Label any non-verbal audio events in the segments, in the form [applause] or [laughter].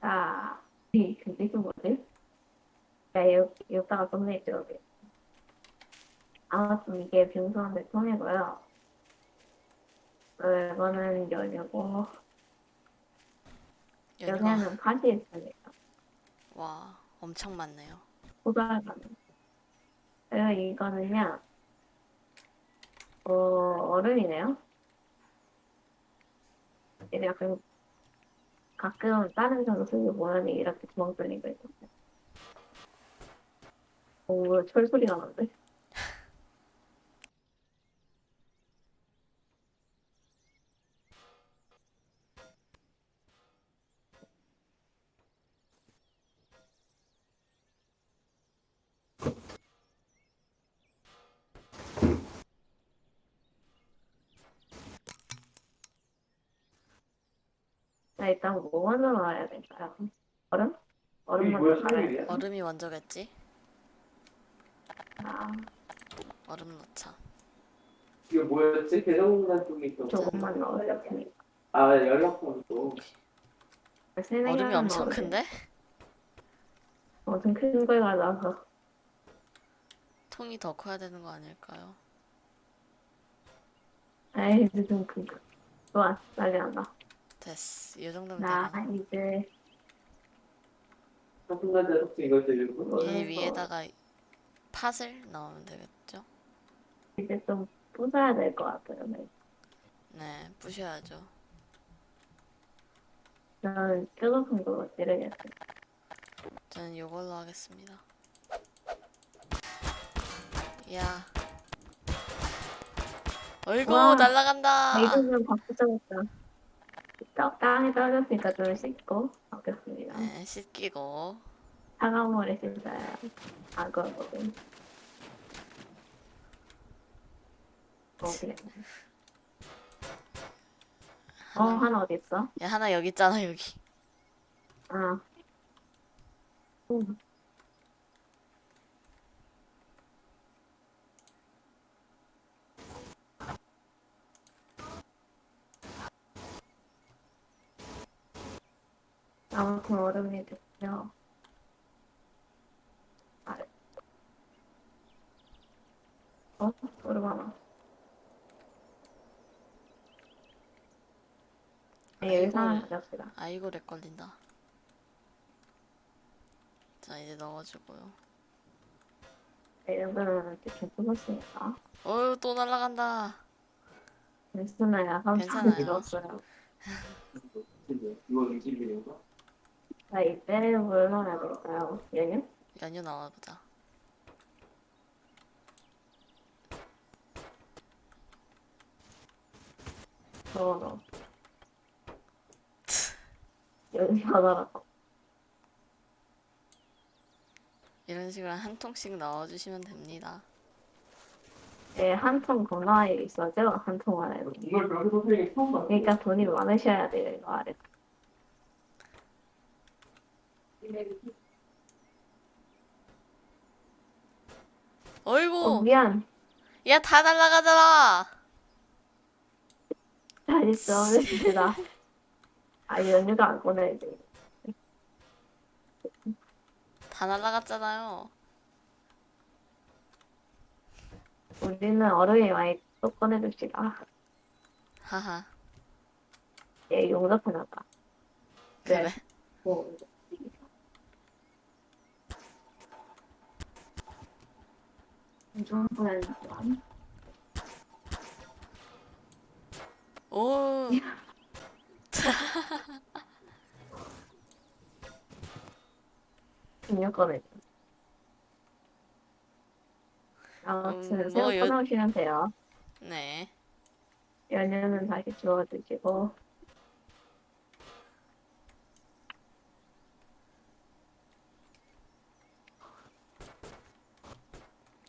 자, 이 근데 그 뭐지? 야, 여, 여기다가 썸네일 게 아무튼 이게 빙수한테 통이고요. 어, 이거는 연유가 연유는 바지 있습니다. 와 엄청 많네요. 고등학교는. 그리고 이거는요, 어, 얼음이네요. 얘네 약간 가끔 다른 선수들 모양이 이렇게 구멍 뚫린 거 있거든요. 오, 철 소리가 나는데? 일단 뭐 먼저 넣어야 될까요? 얼음? 얼음 이게 뭐야, 먼저 넣어야 생일이야? 돼요. 얼음이 먼저겠지? 아, 얼음 넣자. 이게 뭐였지? 대성공단 쪽에 있던 조금만 넣어야 됩니다. 아 연락번호 얼음이 엄청 큰데? 엄청 큰걸 가져와서 통이 더 커야 되는 거 아닐까요? 아이 좀큰 거. 좋아, 빨리 한다. 됐어. 이 정도면 나 되나? 이제 대성공단 혹시 이걸 들리는 거? 이 위에다가 팥을 넣으면 되겠죠? 이제 좀 부숴야 될 것 같아요. 네. 네, 부셔야죠. 저는 뾰족한 거 찌르겠어요. 저는 이걸로 하겠습니다. 야. 어이구 와. 날라간다. 아, 이거는 바꾸자겠다. 떡 땅에 떨어졌으니까 좀 씻고 바뀌었습니다. 네, 씻기고 차가운 물에 씻어야 악어거든. 어, 그래. 어, 하나, 어디 있어? 야 하나 여기 있잖아 여기. 아. 음. 아무튼 얼음이 됐고요. 아. 어? 얼음 하나. 네, 여기서 아이고. 가져갑시다. 아이고 렉 걸린다. 자 이제 넣어주고요. 네, 이 정도면 이렇게 뽑았으니까. 어유 또 날라간다. 괜찮아요. 참 괜찮아요. 이거 음식이인가? 자, 이때 뭘 넣어야 될까요? 연유? 연유 넣어보자. 넣어, 넣어. 연유 하나라고. 이런 식으로 한 통씩 넣어주시면 됩니다. 네, 한통 건너에 있어죠? 한통 안에. 이걸 별로 선생님이 처음 봤어. 그러니까 돈이 많으셔야 돼요, 이거 아래. 어, 어이구 미안. 야 다 날라가잖아. 잘 있어, 됐습니다. 아, 연유가 안 꺼내야 돼. 다 날라갔잖아요. 우리는 얼음이 많이 또 꺼내줍시다. 하하. 얘 용접해놨다. 그래. 뭐. 이 정도는 오. 중요거든요. 아무튼 음, 새우 뭐 요- 꺼놓으시면 돼요. 네. 연유는 다시 주워주시고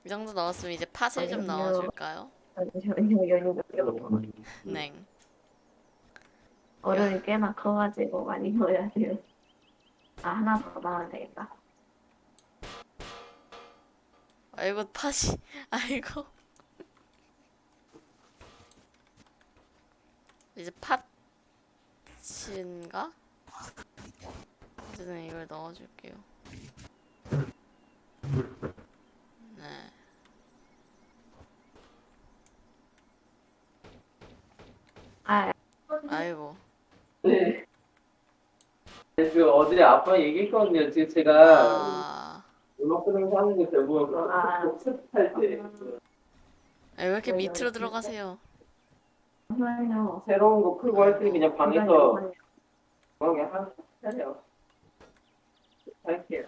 이 정도 넣었으면 이제 팥을 좀. 넣어줄까요? 잠시만요. 네. 얼음이 꽤나 커가지고 많이 넣어야 돼요. 아 하나 더 넣으면 되겠다. 아이고 팥이 아이고 이제 팥인가? 어쨌든 이걸 넣어줄게요 네 아 아이고 네. 그 어제 아빠 얘기했거든요. 지금 제가 아 음악 들으면서 하는 게 대부분 아. 연습할 때 아, 왜 이렇게 밑으로 들어가세요. 새로운 거 풀고 할 때 그냥 방에서 그냥 하세요. 할게요.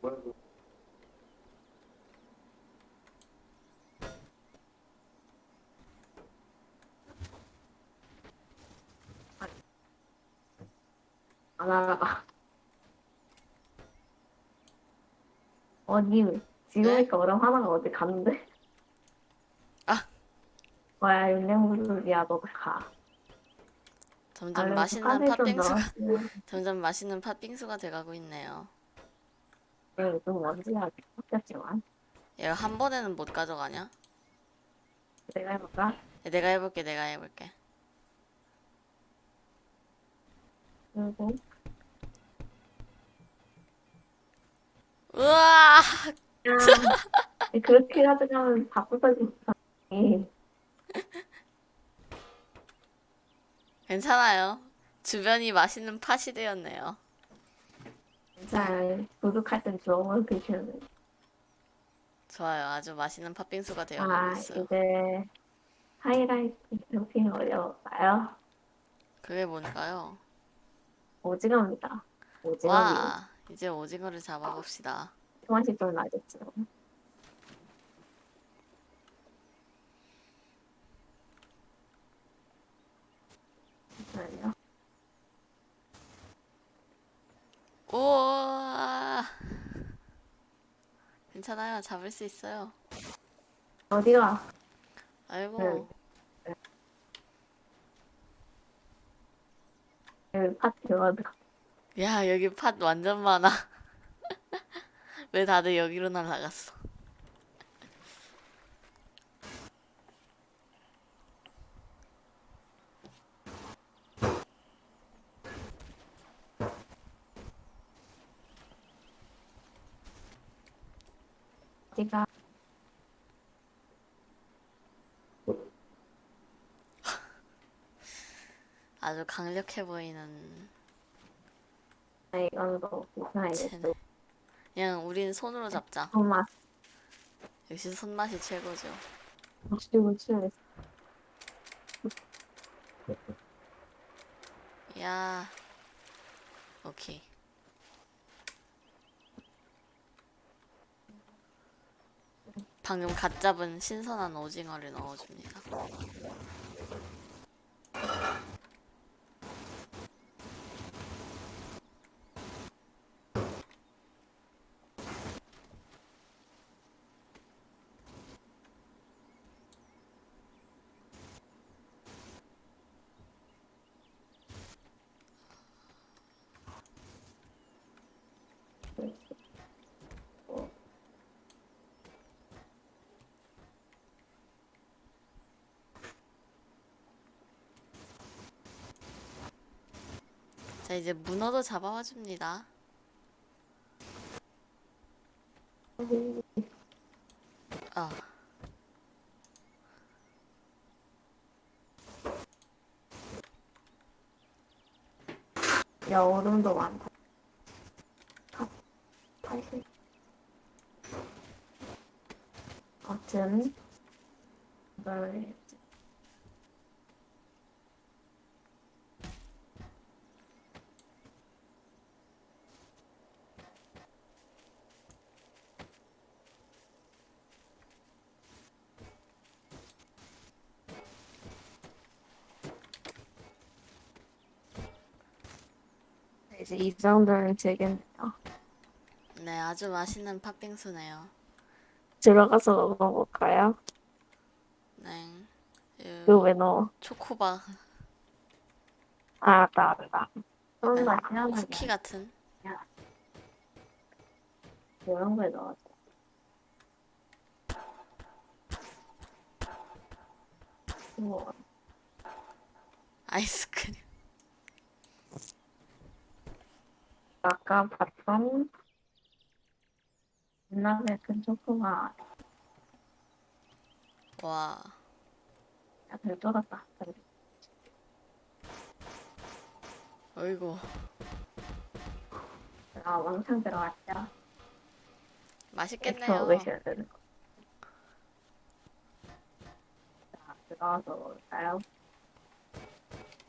뭐라 안 알아봐. 어디 지금니까 얼음 하나가 어디 갔는데? 아. 뭐야 윤냉물이야 너 가. 점점 얼른 맛있는 팥빙수가 [laughs] 점점 맛있는 팥빙수가 돼가고 있네요 네, 좀 먼지가 섞였지만 얘가 한 번에는 못 가져가냐? 내가 해볼까? 네, 내가 해볼게 내가 해볼게 그리고 우와. 야, 그렇게 다 부서진다. 괜찮아요. 주변이 맛있는 팥이 되었네요. 잘 도둑할 땐 주워먹을 드시는 좋아요. 아주 맛있는 팥빙수가 되어가고 아 있어요. 이제 하이라이트 캠핑 어려울까요? 그게 뭔가요? 오징어입니다. 오징어 와 이제 오징어를 잡아봅시다. 맛이 좀 나겠죠. 우와! 괜찮아요. 잡을 수 있어요. 어디가? 아이고. 네. 여기 파티 어디 야 여기 팥 완전 많아 [laughs] 왜 다들 여기로 날아갔어? 아주 강력해 보이는 아, 그냥 우린 손으로 잡자. 정말 역시 손맛이 최고죠. 무치고 치고 야 오케이. 방금 갓 잡은 신선한 오징어를 넣어줍니다 자 이제 문어도 잡아와 줍니다 아 야 얼음도 많다. 같은 걸 네, 이제 이 정도면 되겠네요. 네, 아주 맛있는 팥빙수네요. 들어가서 먹어볼까요? 네. 그 그거 왜 넣어? 초코바 아, 알았다, 알았다. 그런 거 아니야? 쿠키 같은. 이런 거에 넣어줘. 뭐, 아이스크림. 아까 봤던 옛날에 큰 초코가 와. 약간 쫄았다. 어이구. 아, 왕창 들어갔죠. 맛있겠네요. 외셔야 되는 거. 자, 들어가서 먹을까요?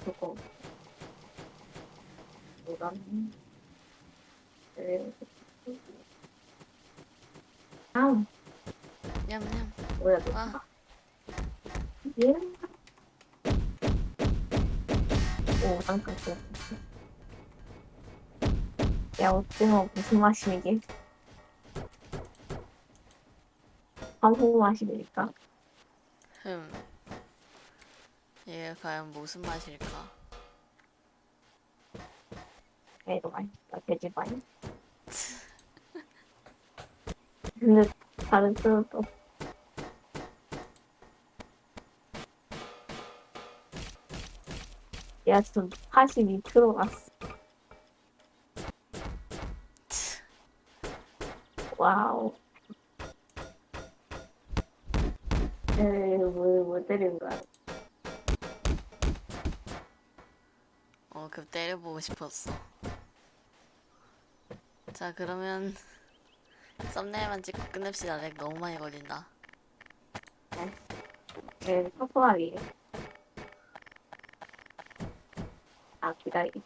조금. 이건, 네. 다음, 냠냠. 뭐야, 와. 너. 예? 오, 잠깐, 그. 야, 오징어 무슨 맛이 이게? 한국 맛입니까? 흠. 이게 과연 무슨 맛일까? 야, 이거 맛있다. 돼지바이. 근데 다른 뜻도 야, 좀 82% 갔어. 와우. 에이, 뭐, 뭐 때리는 거야. 어, 그 때려보고 싶었어. 자, 그러면 썸네일만 찍고 끝냅시다. 렉 너무 많이 걸린다. 네, 소소하게. 아, 기다리겠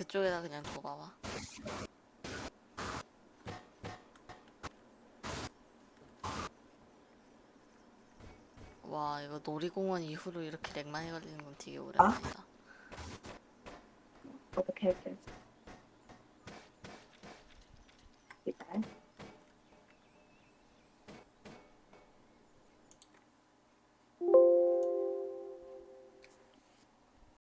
그쪽에다 그냥 둬봐봐. 와, 이거 놀이공원 이후로 이렇게 렉 많이 걸리는 건 되게 오랜만이다. 어떻게 할게.